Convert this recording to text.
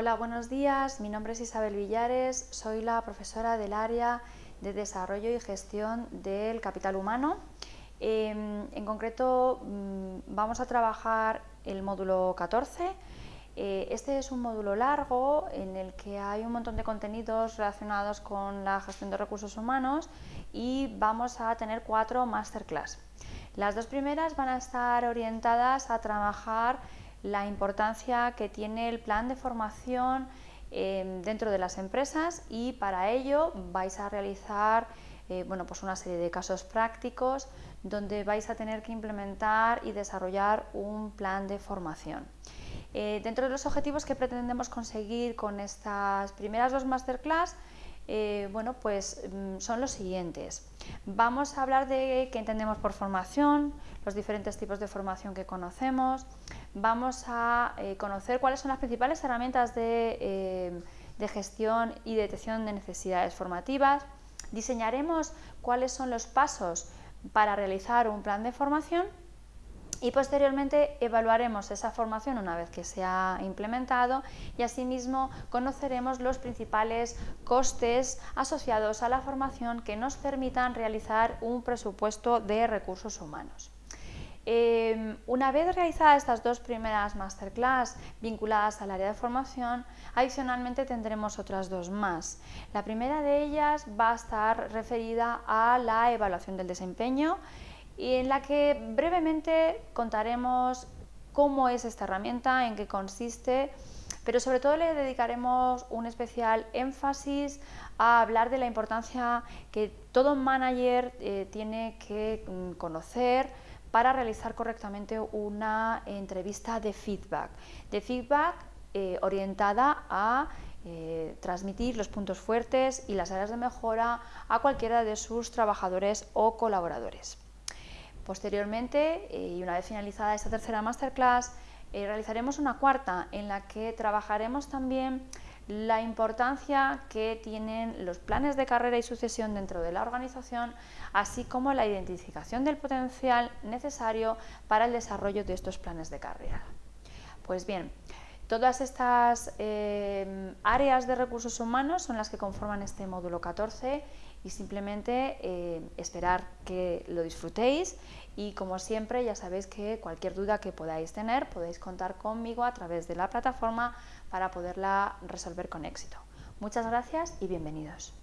Hola, buenos días. Mi nombre es Isabel Villares, soy la profesora del área de Desarrollo y Gestión del Capital Humano. Em, en concreto, mm, vamos a trabajar el módulo 14. Eh, este es un módulo largo en el que hay un montón de contenidos relacionados con la gestión de recursos humanos y vamos a tener cuatro masterclass. Las dos primeras van a estar orientadas a trabajar la importancia que tiene el plan de formación eh, dentro de las empresas y para ello vais a realizar eh, bueno, pues una serie de casos prácticos donde vais a tener que implementar y desarrollar un plan de formación. Eh, dentro de los objetivos que pretendemos conseguir con estas primeras dos masterclass eh, bueno, pues mm, son los siguientes. Vamos a hablar de qué entendemos por formación, los diferentes tipos de formación que conocemos, vamos a eh, conocer cuáles son las principales herramientas eh, de gestión y detección de necesidades formativas, diseñaremos cuáles son los pasos para realizar un plan de formación y posteriormente evaluaremos esa formación una vez que se ha implementado y asimismo conoceremos los principales costes asociados a la formación que nos permitan realizar un presupuesto de recursos humanos. Em, una vez realizadas estas dos primeras masterclass vinculadas al área de formación, adicionalmente tendremos otras dos más. La primera de ellas va a estar referida a la evaluación del desempeño y en la que brevemente contaremos cómo es esta herramienta, en qué consiste, pero sobre todo le dedicaremos un especial énfasis a hablar de la importancia que todo manager eh, tiene que mm, conocer para realizar correctamente una entrevista de feedback, de feedback eh, orientada a eh, transmitir los puntos fuertes y las áreas de mejora a cualquiera de sus trabajadores o colaboradores. Posteriormente, eh, y una vez finalizada esta tercera masterclass, eh, realizaremos una cuarta en la que trabajaremos también la importancia que tienen los planes de carrera y sucesión dentro de la organización, así como la identificación del potencial necesario para el desarrollo de estos planes de carrera. Pues bien, Todas estas eh, áreas de recursos humanos son las que conforman este módulo 14 y simplemente eh, esperar que lo disfrutéis y como siempre ya sabéis que cualquier duda que podáis tener podéis contar conmigo a través de la plataforma para poderla resolver con éxito. Muchas gracias y bienvenidos.